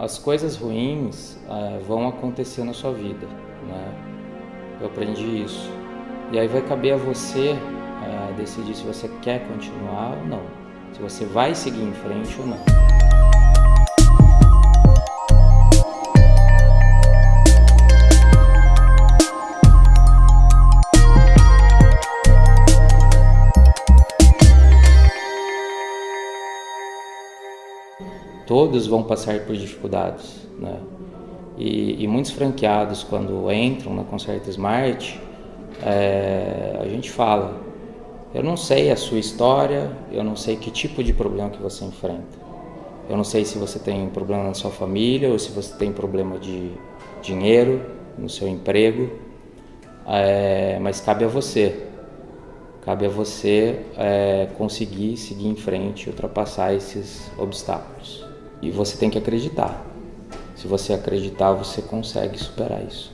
As coisas ruins é, vão acontecer na sua vida, né? Eu aprendi isso. E aí vai caber a você é, decidir se você quer continuar ou não, se você vai seguir em frente ou não. Todos vão passar por dificuldades, né? E, e muitos franqueados, quando entram na Concerta Smart, é, a gente fala, eu não sei a sua história, eu não sei que tipo de problema que você enfrenta. Eu não sei se você tem problema na sua família ou se você tem problema de dinheiro no seu emprego, é, mas cabe a você. Cabe a você é, conseguir seguir em frente, ultrapassar esses obstáculos. E você tem que acreditar. Se você acreditar, você consegue superar isso.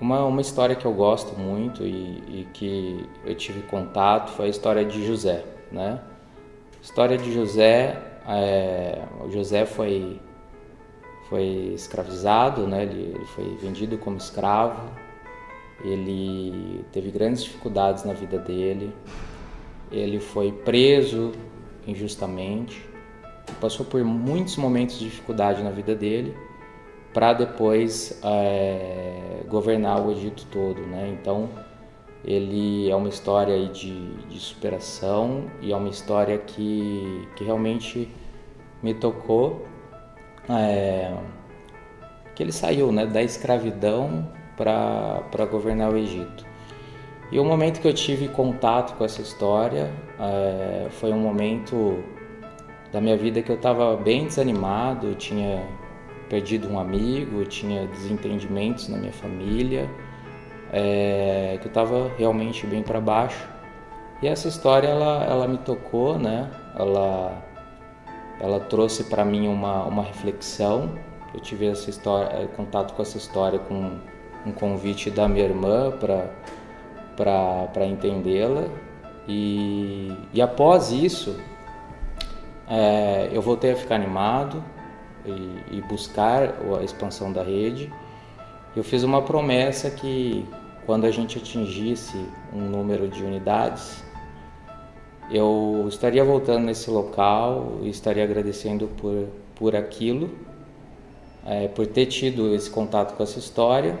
Uma, uma história que eu gosto muito e, e que eu tive contato foi a história de José, né? A história de José, é, José foi foi escravizado, né? Ele foi vendido como escravo. Ele teve grandes dificuldades na vida dele. Ele foi preso injustamente passou por muitos momentos de dificuldade na vida dele para depois é, governar o Egito todo, né? Então ele é uma história de, de superação e é uma história que, que realmente me tocou, é, que ele saiu, né, da escravidão para governar o Egito. E o momento que eu tive contato com essa história é, foi um momento da minha vida que eu estava bem desanimado, tinha perdido um amigo, tinha desentendimentos na minha família, é, que eu estava realmente bem para baixo. E essa história ela, ela me tocou, né? Ela, ela trouxe para mim uma, uma reflexão. Eu tive essa história, é, contato com essa história com um convite da minha irmã para entendê-la. E, e após isso, é, eu voltei a ficar animado e, e, buscar a expansão da rede. Eu fiz uma promessa que quando a gente atingisse um número de unidades, eu estaria voltando nesse local e estaria agradecendo por, por aquilo, é, por ter tido esse contato com essa história.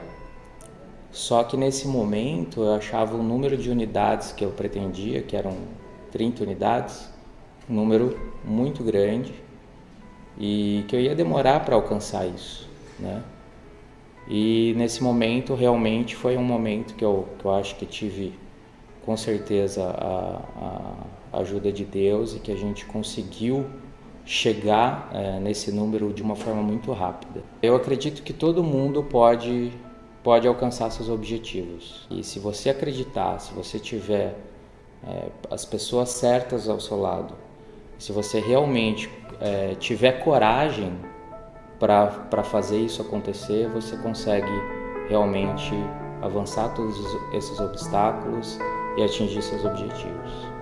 Só que nesse momento eu achava o número de unidades que eu pretendia, que eram 30 unidades, um número muito grande e que eu ia demorar para alcançar isso, né? E nesse momento realmente foi um momento que eu, que eu acho que tive com certeza a, a ajuda de Deus e que a gente conseguiu chegar é, nesse número de uma forma muito rápida. Eu acredito que todo mundo pode pode alcançar seus objetivos e se você acreditar, se você tiver é, as pessoas certas ao seu lado, se você realmente é, tiver coragem para fazer isso acontecer, você consegue realmente avançar todos esses obstáculos e atingir seus objetivos.